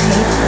sleep.